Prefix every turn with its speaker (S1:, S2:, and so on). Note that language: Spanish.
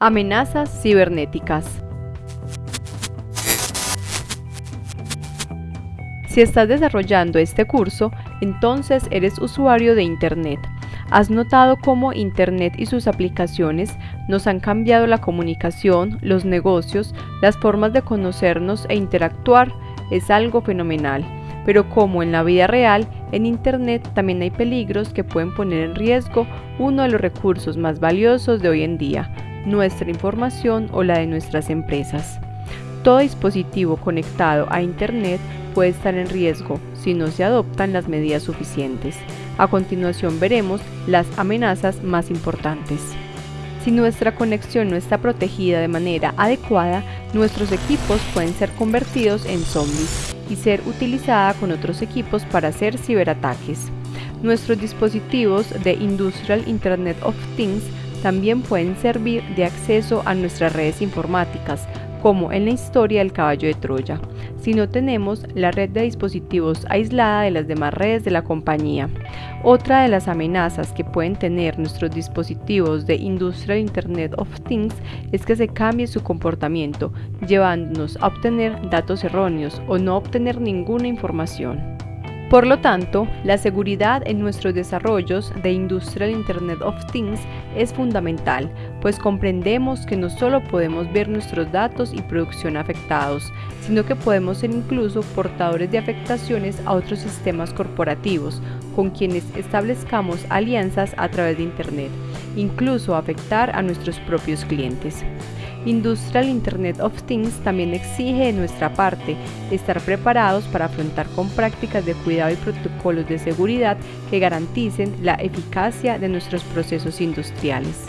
S1: Amenazas cibernéticas. Si estás desarrollando este curso, entonces eres usuario de Internet. ¿Has notado cómo Internet y sus aplicaciones nos han cambiado la comunicación, los negocios, las formas de conocernos e interactuar? Es algo fenomenal. Pero como en la vida real, en Internet también hay peligros que pueden poner en riesgo uno de los recursos más valiosos de hoy en día, nuestra información o la de nuestras empresas. Todo dispositivo conectado a Internet puede estar en riesgo si no se adoptan las medidas suficientes. A continuación veremos las amenazas más importantes. Si nuestra conexión no está protegida de manera adecuada, nuestros equipos pueden ser convertidos en zombies y ser utilizada con otros equipos para hacer ciberataques. Nuestros dispositivos de Industrial Internet of Things también pueden servir de acceso a nuestras redes informáticas, como en la historia del caballo de Troya, si no tenemos la red de dispositivos aislada de las demás redes de la compañía. Otra de las amenazas que pueden tener nuestros dispositivos de Industrial Internet of Things es que se cambie su comportamiento, llevándonos a obtener datos erróneos o no obtener ninguna información. Por lo tanto, la seguridad en nuestros desarrollos de Industrial Internet of Things es fundamental, pues comprendemos que no solo podemos ver nuestros datos y producción afectados, sino que podemos ser incluso portadores de afectaciones a otros sistemas corporativos con quienes establezcamos alianzas a través de Internet, incluso afectar a nuestros propios clientes. Industrial Internet of Things también exige de nuestra parte estar preparados para afrontar con prácticas de cuidado y protocolos de seguridad que garanticen la eficacia de nuestros procesos industriales.